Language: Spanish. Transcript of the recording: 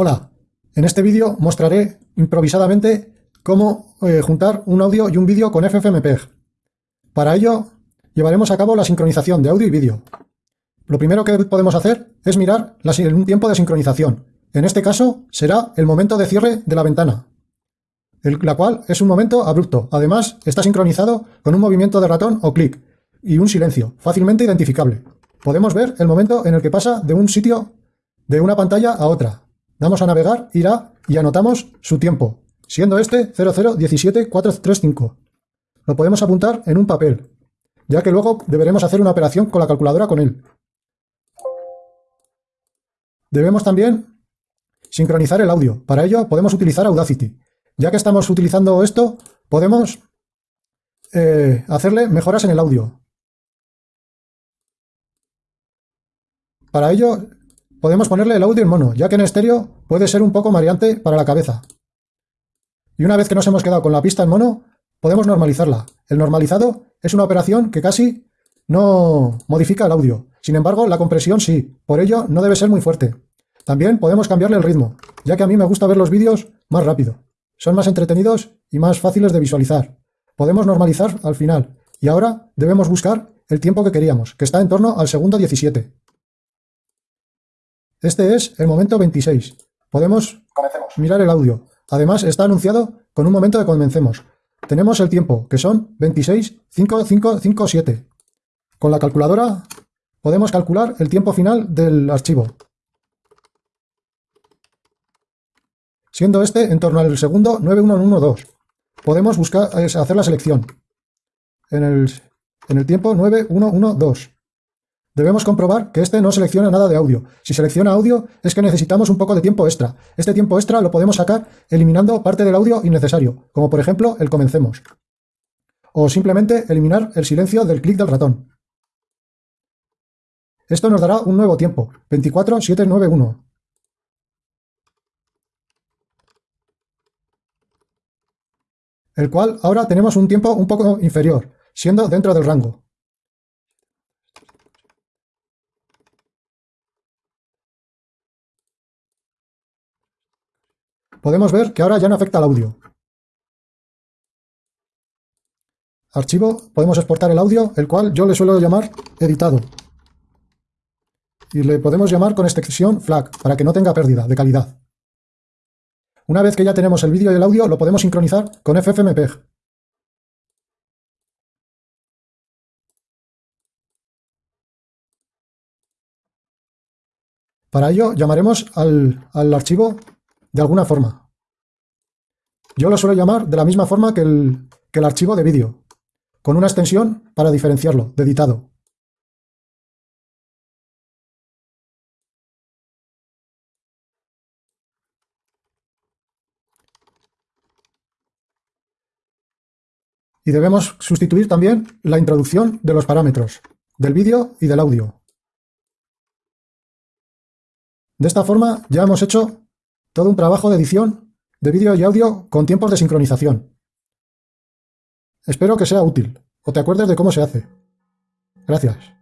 Hola, en este vídeo mostraré improvisadamente cómo eh, juntar un audio y un vídeo con FFmpeg. Para ello, llevaremos a cabo la sincronización de audio y vídeo. Lo primero que podemos hacer es mirar un tiempo de sincronización. En este caso, será el momento de cierre de la ventana, la cual es un momento abrupto. Además, está sincronizado con un movimiento de ratón o clic y un silencio, fácilmente identificable. Podemos ver el momento en el que pasa de un sitio, de una pantalla a otra, Damos a navegar, irá y anotamos su tiempo, siendo este 0017435. Lo podemos apuntar en un papel, ya que luego deberemos hacer una operación con la calculadora con él. Debemos también sincronizar el audio. Para ello podemos utilizar Audacity. Ya que estamos utilizando esto, podemos eh, hacerle mejoras en el audio. Para ello Podemos ponerle el audio en mono, ya que en estéreo puede ser un poco mareante para la cabeza. Y una vez que nos hemos quedado con la pista en mono, podemos normalizarla. El normalizado es una operación que casi no modifica el audio. Sin embargo, la compresión sí, por ello no debe ser muy fuerte. También podemos cambiarle el ritmo, ya que a mí me gusta ver los vídeos más rápido. Son más entretenidos y más fáciles de visualizar. Podemos normalizar al final. Y ahora debemos buscar el tiempo que queríamos, que está en torno al segundo 17. Este es el momento 26. Podemos mirar el audio. Además, está anunciado con un momento de comencemos. Tenemos el tiempo, que son 26.5557. Con la calculadora podemos calcular el tiempo final del archivo. Siendo este en torno al segundo 9112. Podemos buscar, hacer la selección. En el, en el tiempo 9112. Debemos comprobar que este no selecciona nada de audio. Si selecciona audio es que necesitamos un poco de tiempo extra. Este tiempo extra lo podemos sacar eliminando parte del audio innecesario, como por ejemplo el comencemos. O simplemente eliminar el silencio del clic del ratón. Esto nos dará un nuevo tiempo, 24791. El cual ahora tenemos un tiempo un poco inferior, siendo dentro del rango. Podemos ver que ahora ya no afecta al audio. Archivo, podemos exportar el audio, el cual yo le suelo llamar editado. Y le podemos llamar con extensión FLAC, para que no tenga pérdida de calidad. Una vez que ya tenemos el vídeo y el audio, lo podemos sincronizar con FFmpeg. Para ello llamaremos al, al archivo de alguna forma. Yo lo suelo llamar de la misma forma que el, que el archivo de vídeo, con una extensión para diferenciarlo, de editado. Y debemos sustituir también la introducción de los parámetros, del vídeo y del audio. De esta forma ya hemos hecho todo un trabajo de edición de vídeo y audio con tiempos de sincronización. Espero que sea útil o te acuerdes de cómo se hace. Gracias.